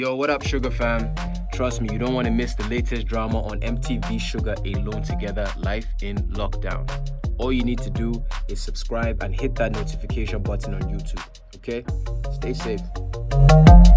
Yo, what up, Shuga fam? Trust me, you don't want to miss the latest drama on MTV Shuga Alone Together Life in Lockdown. All you need to do is subscribe and hit that notification button on YouTube. Okay? Stay safe.